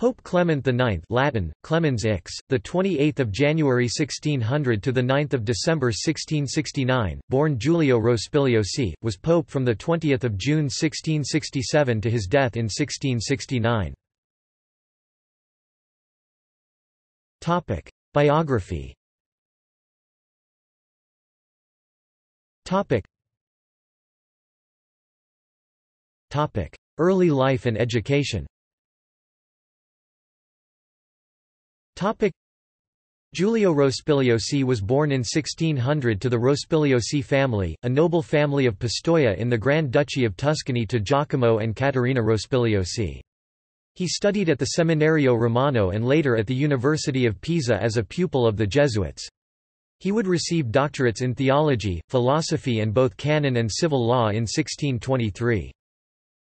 Pope Clement IX Latin, Clemens Ix, the 28th of January 1600 to the 9th of December 1669, born Giulio Rospigliosi, was pope from the 20th of June 1667 to his death in 1669. Topic: Biography. Topic: Early life and education. Giulio Rospigliosi was born in 1600 to the Rospigliosi family, a noble family of Pistoia in the Grand Duchy of Tuscany to Giacomo and Caterina Rospigliosi. He studied at the Seminario Romano and later at the University of Pisa as a pupil of the Jesuits. He would receive doctorates in theology, philosophy and both canon and civil law in 1623.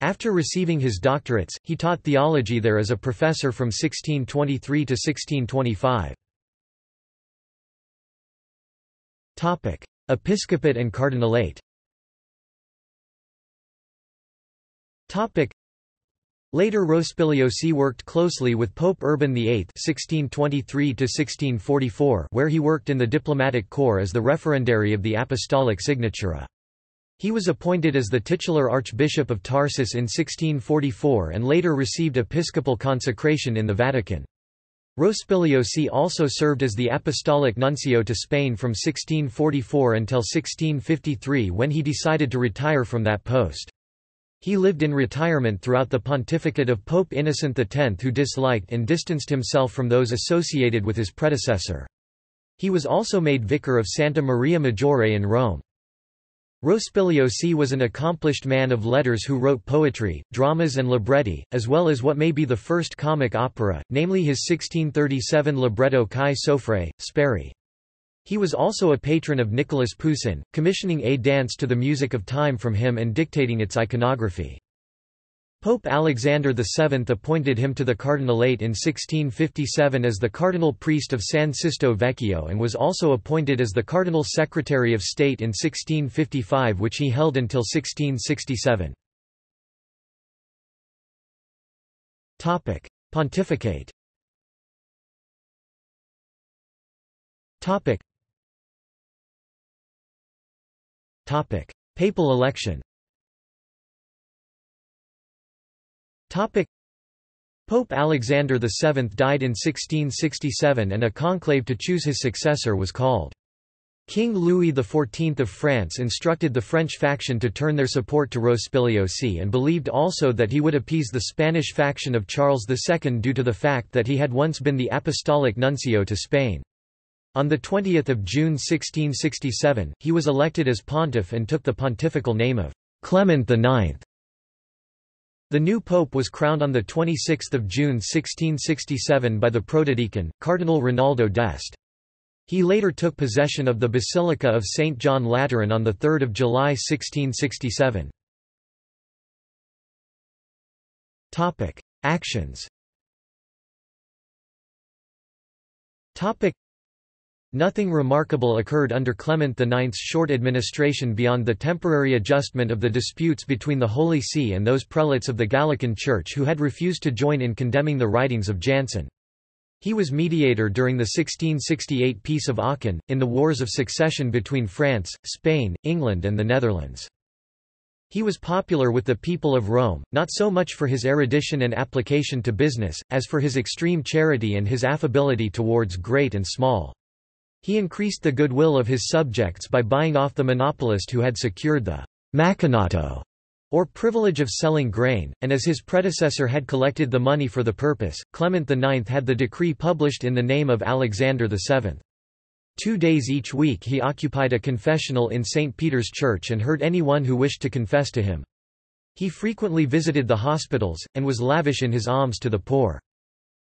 After receiving his doctorates, he taught theology there as a professor from 1623 to 1625. Topic: Episcopate and Cardinalate. Topic: Later Rospigliosi worked closely with Pope Urban VIII (1623–1644), where he worked in the diplomatic corps as the referendary of the Apostolic Signatura. He was appointed as the titular Archbishop of Tarsus in 1644 and later received episcopal consecration in the Vatican. Rospigliosi also served as the apostolic nuncio to Spain from 1644 until 1653 when he decided to retire from that post. He lived in retirement throughout the pontificate of Pope Innocent X who disliked and distanced himself from those associated with his predecessor. He was also made vicar of Santa Maria Maggiore in Rome. Rospigliosi was an accomplished man of letters who wrote poetry, dramas and libretti, as well as what may be the first comic opera, namely his 1637 libretto Chi Soffre, Speri. He was also a patron of Nicolas Poussin, commissioning a dance to the music of time from him and dictating its iconography. Pope Alexander VII appointed him to the cardinalate in 1657 as the cardinal priest of San Sisto Vecchio and was also appointed as the cardinal secretary of state in 1655 which he held until 1667. Pontificate Papal election Pope Alexander VII died in 1667 and a conclave to choose his successor was called. King Louis XIV of France instructed the French faction to turn their support to Rospigliosi and believed also that he would appease the Spanish faction of Charles II due to the fact that he had once been the apostolic nuncio to Spain. On 20 June 1667, he was elected as pontiff and took the pontifical name of Clement IX. The new pope was crowned on 26 June 1667 by the protodeacon, Cardinal Rinaldo d'Este. He later took possession of the Basilica of St. John Lateran on 3 July 1667. Actions Nothing remarkable occurred under Clement IX's short administration beyond the temporary adjustment of the disputes between the Holy See and those prelates of the Gallican Church who had refused to join in condemning the writings of Jansen. He was mediator during the 1668 Peace of Aachen, in the Wars of Succession between France, Spain, England and the Netherlands. He was popular with the people of Rome, not so much for his erudition and application to business, as for his extreme charity and his affability towards great and small. He increased the goodwill of his subjects by buying off the monopolist who had secured the macinato, or privilege of selling grain, and as his predecessor had collected the money for the purpose, Clement IX had the decree published in the name of Alexander VII. Two days each week he occupied a confessional in St. Peter's Church and heard anyone who wished to confess to him. He frequently visited the hospitals, and was lavish in his alms to the poor.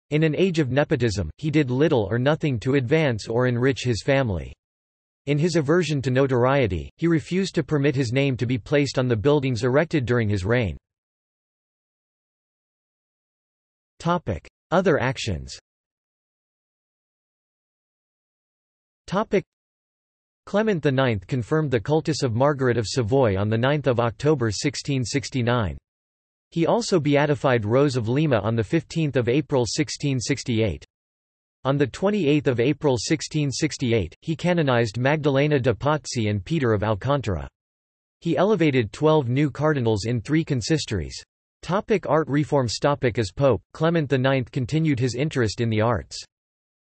In an age of nepotism, he did little or nothing to advance or enrich his family. In his aversion to notoriety, he refused to permit his name to be placed on the buildings erected during his reign. Other actions Clement IX confirmed the cultus of Margaret of Savoy on 9 October 1669. He also beatified Rose of Lima on 15 April 1668. On 28 April 1668, he canonized Magdalena de Pazzi and Peter of Alcántara. He elevated twelve new cardinals in three consistories. Topic art reform Topic As Pope, Clement IX continued his interest in the arts.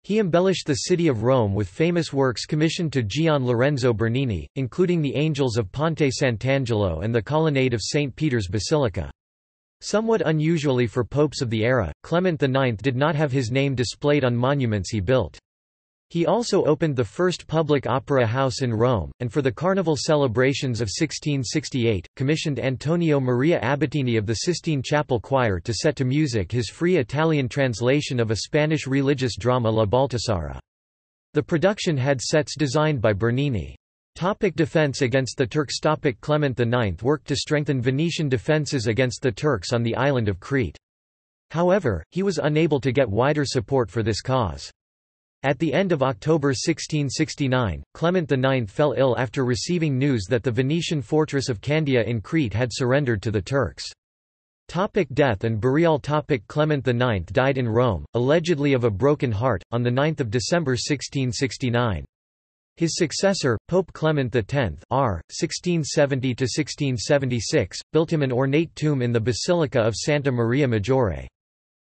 He embellished the city of Rome with famous works commissioned to Gian Lorenzo Bernini, including the Angels of Ponte Sant'Angelo and the colonnade of St. Peter's Basilica. Somewhat unusually for popes of the era, Clement IX did not have his name displayed on monuments he built. He also opened the first public opera house in Rome, and for the carnival celebrations of 1668, commissioned Antonio Maria Abatini of the Sistine Chapel Choir to set to music his free Italian translation of a Spanish religious drama La Baltasara. The production had sets designed by Bernini. Topic defense against the Turks Topic Clement IX worked to strengthen Venetian defences against the Turks on the island of Crete. However, he was unable to get wider support for this cause. At the end of October 1669, Clement IX fell ill after receiving news that the Venetian fortress of Candia in Crete had surrendered to the Turks. Topic death and burial Topic Clement IX died in Rome, allegedly of a broken heart, on 9 December 1669. His successor, Pope Clement X R. 1670–1676, built him an ornate tomb in the Basilica of Santa Maria Maggiore.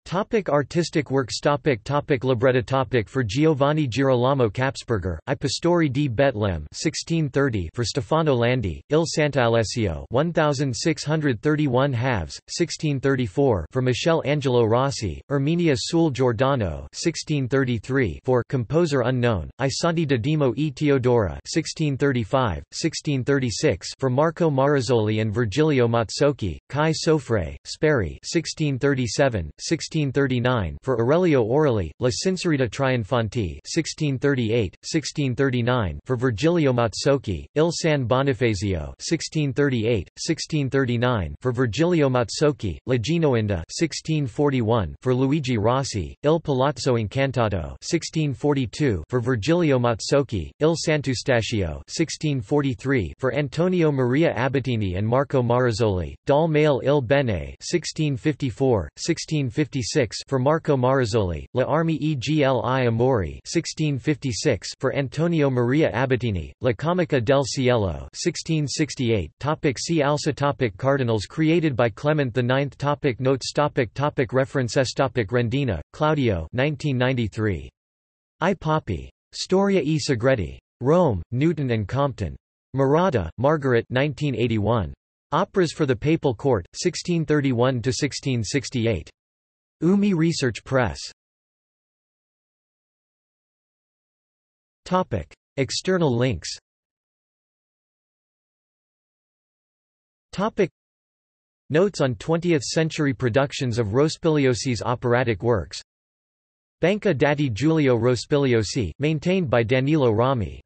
Topic artistic works topic topic Libretta topic For Giovanni Girolamo Kapsperger, I Pastori di Betlem 1630 for Stefano Landi, Il Sant'Alessio 1631 halves, 1634 for Michel Angelo Rossi, Erminia sul Giordano 1633 for Composer Unknown, I Santi Didimo e Teodora 1635, 1636 for Marco Marazzoli and Virgilio Mazzocchi, Chi Soffre, Speri 1637, 16 1639 for Aurelio Orelli, La Sincerita Trionfanti 1638, 1639 for Virgilio Mazzocchi, Il San Bonifacio 1638, 1639 for Virgilio Mazzocchi, La Genoinda 1641 for Luigi Rossi, Il Palazzo Incantato 1642 for Virgilio Mazzocchi, Il Sant'Eustachio 1643 for Antonio Maria Abatini and Marco Marazzoli, Dal Male il Bene 1654, 1656 for Marco Marazzoli, La Armi e Gli Amori 1656 for Antonio Maria Abatini, La Comica del Cielo 1668 topic See also topic Cardinals created by Clement IX topic Notes topic topic References topic Rendina, Claudio 1993. I Papi. Storia e Segreti. Rome, Newton and Compton. Murata, Margaret 1981. Operas for the Papal Court, 1631–1668. UMI Research Press Topic. External links Topic. Notes on 20th-century productions of Rospigliosi's operatic works Banca dati Giulio Rospigliosi, maintained by Danilo Romei